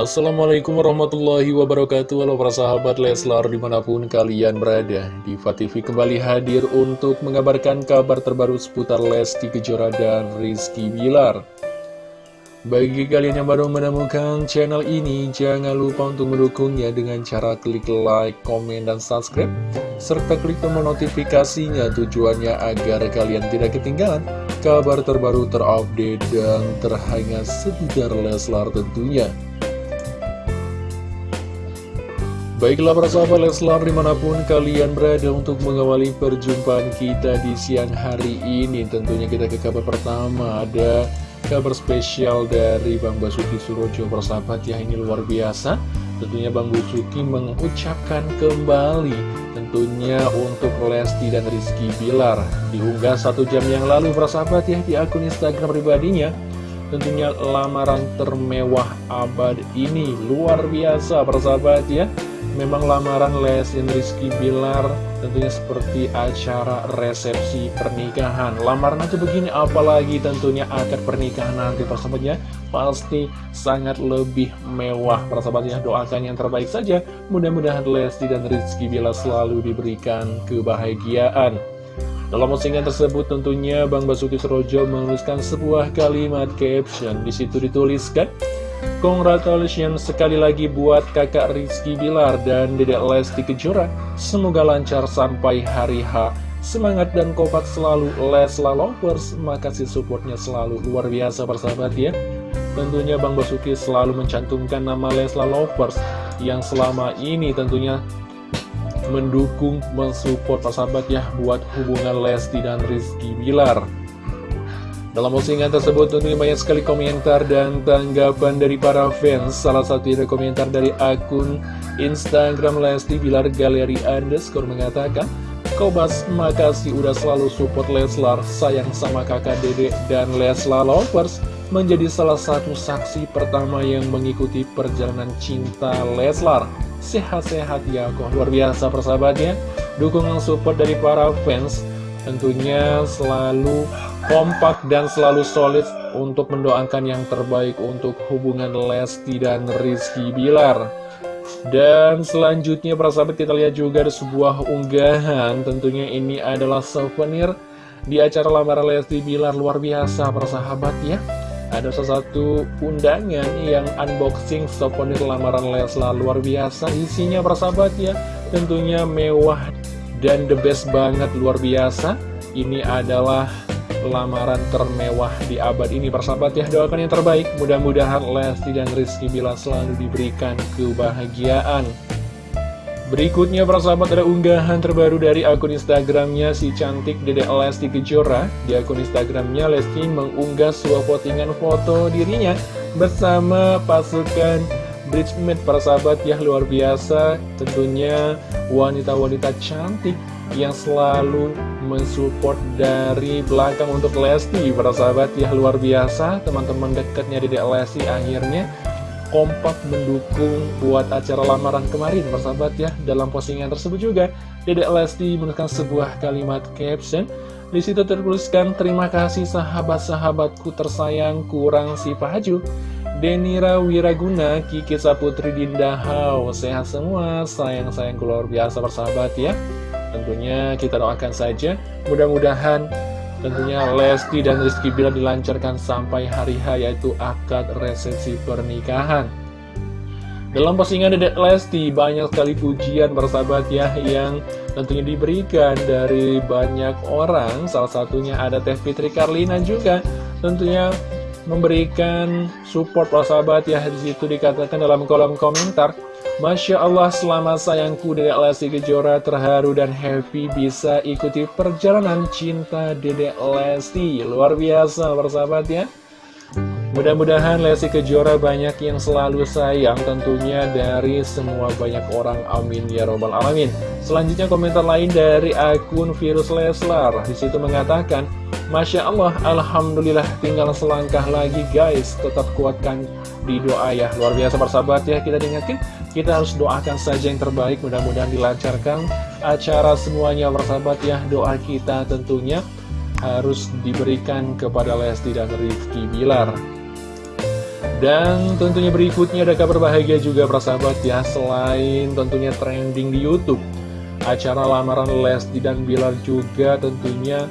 Assalamualaikum warahmatullahi wabarakatuh. Halo para sahabat Leslar di mana pun kalian berada Diva TV kembali hadir untuk mengabarkan kabar terbaru seputar Lesti Kejora dan Rizky Bilar. Bagi kalian yang baru menemukan channel ini Jangan lupa untuk mendukungnya dengan cara klik like, komen, dan subscribe Serta klik tombol notifikasinya tujuannya agar kalian tidak ketinggalan Kabar terbaru terupdate dan terhangat seputar Leslar tentunya Baiklah para sahabat Leslar di mana pun kalian berada untuk mengawali perjumpaan kita di siang hari ini. Tentunya kita ke kabar pertama. Ada kabar spesial dari Bang Basuki Surojo persahabat ya ini luar biasa. Tentunya Bang Basuki mengucapkan kembali tentunya untuk Lesti dan Rizky Bilar. Diunggah satu jam yang lalu persahabat ya di akun Instagram pribadinya. Tentunya lamaran termewah abad ini. Luar biasa persahabat ya Memang lamaran Lesti Rizky Bilar tentunya seperti acara resepsi pernikahan. Lamaran aja begini apalagi tentunya akad pernikahan nanti. Persahabatnya Pasti sangat lebih mewah. Persahabatnya Doakan yang terbaik saja. Mudah-mudahan Lesti dan Rizky Bilar selalu diberikan kebahagiaan. Dalam postingan tersebut tentunya Bang Basuki Serojo menuliskan sebuah kalimat caption. Di situ dituliskan, Congratulations sekali lagi buat kakak Rizky Bilar dan dedek Lesti Kejora. Semoga lancar sampai hari H. Semangat dan kompak selalu Lesla Lovers. Makasih supportnya selalu luar biasa persahabat ya. Tentunya Bang Basuki selalu mencantumkan nama Lesla Lovers yang selama ini tentunya mendukung, mensupport persahabat ya buat hubungan Lesti dan Rizky Bilar. Dalam postingan tersebut tentunya banyak sekali komentar dan tanggapan dari para fans. Salah satu dari komentar dari akun Instagram Lesti Bilar Galeri Underscore mengatakan Kobas, makasih udah selalu support Leslar. Sayang sama kakak dede dan Leslar Lovers Menjadi salah satu saksi pertama yang mengikuti perjalanan cinta Leslar. Sehat-sehat ya kok. Luar biasa persahabatnya. Dukungan support dari para fans Tentunya selalu kompak dan selalu solid untuk mendoakan yang terbaik untuk hubungan Lesti dan Rizky Bilar. Dan selanjutnya para sahabat kita lihat juga ada sebuah unggahan. Tentunya ini adalah souvenir di acara lamaran Lesti Bilar. Luar biasa para sahabat ya. Ada sesuatu undangan yang unboxing souvenir lamaran Leslar luar biasa Isinya para sahabat ya. Tentunya mewah dan the best banget luar biasa. Ini adalah lamaran termewah di abad ini persahabat ya doakan yang terbaik. Mudah-mudahan Lesti dan Rizky Bila selalu diberikan kebahagiaan. Berikutnya persahabat ada unggahan terbaru dari akun Instagramnya si cantik Dede Lesti Kejora. Di akun Instagramnya Lesti mengunggah sebuah postingan foto dirinya bersama pasukan Bridesmaid persahabat ya luar biasa. Tentunya wanita-wanita cantik yang selalu mensupport dari belakang untuk Lesti Para sahabat ya luar biasa. Teman-teman dekatnya di Lesti akhirnya kompak mendukung buat acara lamaran kemarin persahabat ya. Dalam postingan tersebut juga Dedek Lesti menuliskan sebuah kalimat caption. Di situ tertuliskan terima kasih sahabat-sahabatku tersayang kurang si Pahaju Denira Wiraguna Kiki Saputri Dinda Hau sehat semua sayang-sayang luar biasa persahabat ya Tentunya kita doakan saja, mudah-mudahan tentunya Lesti dan Rizky Bilar dilancarkan sampai hari H yaitu akad resepsi pernikahan. Dalam postingan Dedek Lesti banyak sekali pujian bersahabat ya yang tentunya diberikan dari banyak orang. Salah satunya ada Teh Fitri Karlina juga tentunya memberikan support persahabat ya di situ dikatakan dalam kolom komentar Masya Allah selamat sayangku Dedek Lesti Kejora terharu dan happy bisa ikuti perjalanan cinta Dedek Lesti. Luar biasa persahabat ya. Mudah-mudahan Lesti Kejora banyak yang selalu sayang tentunya dari semua banyak orang. Amin ya robbal alamin. Selanjutnya komentar lain dari akun Virus Leslar. Di situ mengatakan Masya Allah, Alhamdulillah tinggal selangkah lagi guys Tetap kuatkan di doa ya Luar biasa persahabat ya kita diingatkan kita harus doakan saja yang terbaik, mudah-mudahan dilancarkan acara semuanya bersahabat ya. Doa kita tentunya harus diberikan kepada Lesti dan Rizky Bilar. Dan tentunya berikutnya ada kabar bahagia juga persahabat ya Selain tentunya trending di Youtube Acara lamaran Lesti dan Bilar juga tentunya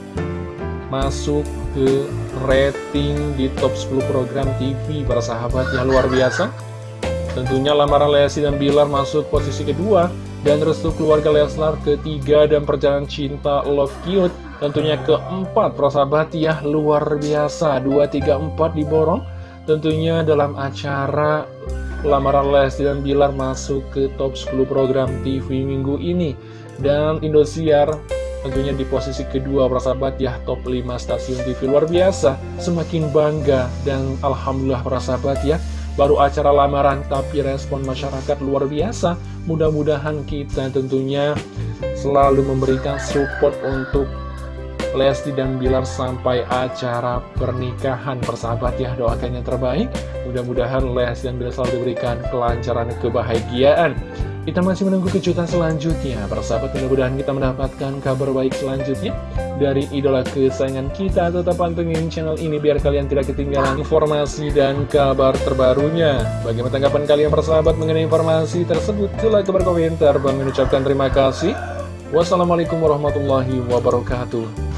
masuk ke rating di top 10 program TV para sahabat. Yang luar biasa. Tentunya lamaran Lesti dan Bilar masuk posisi kedua Dan restu keluarga Leslar ketiga dan perjalanan cinta Love Cute Tentunya keempat. Para sahabat ya luar biasa. 2, 3, 4 diborong Tentunya dalam acara lamaran Lesti dan Bilar masuk ke top 10 program TV minggu ini. Dan Indosiar tentunya di posisi kedua persahabat ya top 5 stasiun TV luar biasa. Semakin bangga dan Alhamdulillah persahabat ya Baru acara lamaran tapi respon masyarakat luar biasa. Mudah-mudahan kita tentunya selalu memberikan support untuk Lesti dan Bilar sampai acara pernikahan persahabat ya. Doakan yang terbaik. Mudah-mudahan Lesti dan Bilar selalu diberikan kelancaran kebahagiaan kita masih menunggu kejutan selanjutnya. Persahabat mudah-mudahan kita mendapatkan kabar baik selanjutnya dari idola kesayangan kita. Tetap pantengin channel ini biar kalian tidak ketinggalan informasi dan kabar terbarunya. Bagaimana tanggapan kalian persahabat mengenai informasi tersebut? Silahkan berkomentar. Bang mengucapkan terima kasih. Wassalamualaikum warahmatullahi wabarakatuh